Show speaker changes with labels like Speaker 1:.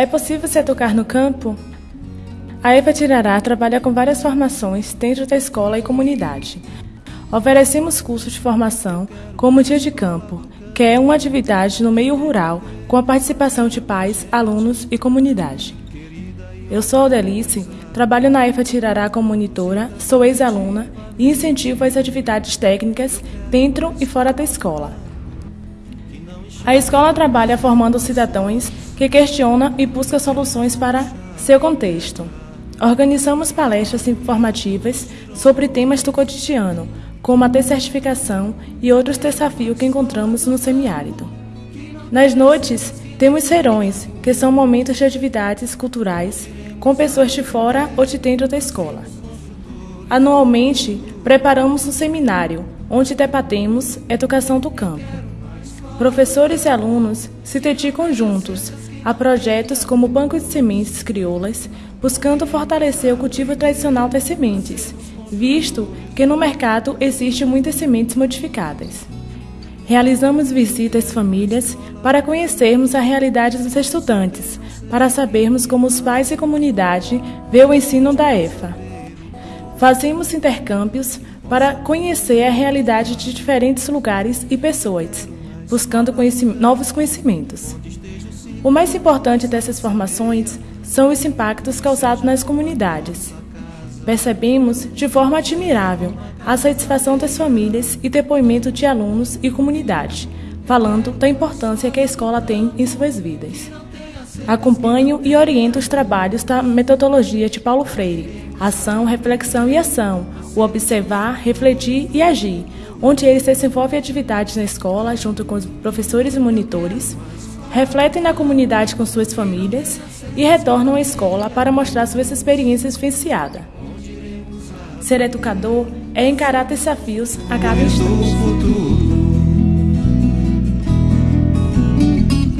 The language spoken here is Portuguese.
Speaker 1: É possível se educar no campo? A EFA Tirará trabalha com várias formações dentro da escola e comunidade. Oferecemos cursos de formação como Dia de Campo, que é uma atividade no meio rural com a participação de pais, alunos e comunidade. Eu sou Odelice, trabalho na EFA Tirará como monitora, sou ex-aluna e incentivo as atividades técnicas dentro e fora da escola. A escola trabalha formando cidadãos que questionam e buscam soluções para seu contexto. Organizamos palestras informativas sobre temas do cotidiano, como a descertificação e outros desafios que encontramos no semiárido. Nas noites, temos serões, que são momentos de atividades culturais com pessoas de fora ou de dentro da escola. Anualmente, preparamos um seminário, onde debatemos educação do campo. Professores e alunos se dedicam juntos a projetos como o Banco de Sementes Crioulas, buscando fortalecer o cultivo tradicional das sementes, visto que no mercado existem muitas sementes modificadas. Realizamos visitas famílias para conhecermos a realidade dos estudantes, para sabermos como os pais e comunidade vê o ensino da EFA. Fazemos intercâmbios para conhecer a realidade de diferentes lugares e pessoas buscando novos conhecimentos. O mais importante dessas formações são os impactos causados nas comunidades. Percebemos de forma admirável a satisfação das famílias e depoimento de alunos e comunidade, falando da importância que a escola tem em suas vidas. Acompanho e oriento os trabalhos da metodologia de Paulo Freire, ação, reflexão e ação, o observar, refletir e agir, onde eles desenvolvem atividades na escola junto com os professores e monitores, refletem na comunidade com suas famílias e retornam à escola para mostrar suas experiências vivenciadas. Ser educador é encarar desafios a cada instante.